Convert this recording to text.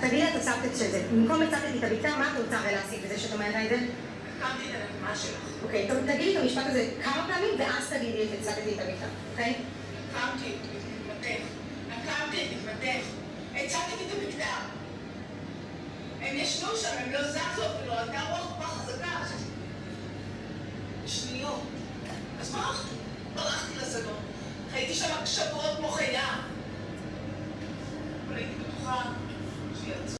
תגידי לה תוספת של זה. במקום הצפתי את הבקתה, מה את רוצה הרי להסיק בזה שאת אומרת את זה? הקמתי את הנקמה שלך. אוקיי, טוב, תגידי את המשפט הזה כמה פעמים, ואז תגידי את הצפתי את הבקתה, אוקיי? הקמתי את מתמתך. הקמתי את מתמתך. הצפתי את הבקתה. הם ישנו שם, הם לא זזו אפילו, הייתה רוח כל כך חזקה. שניות. אז ברחתי. ברחתי. הייתי שם שבועות כמו חיה. אבל הייתי from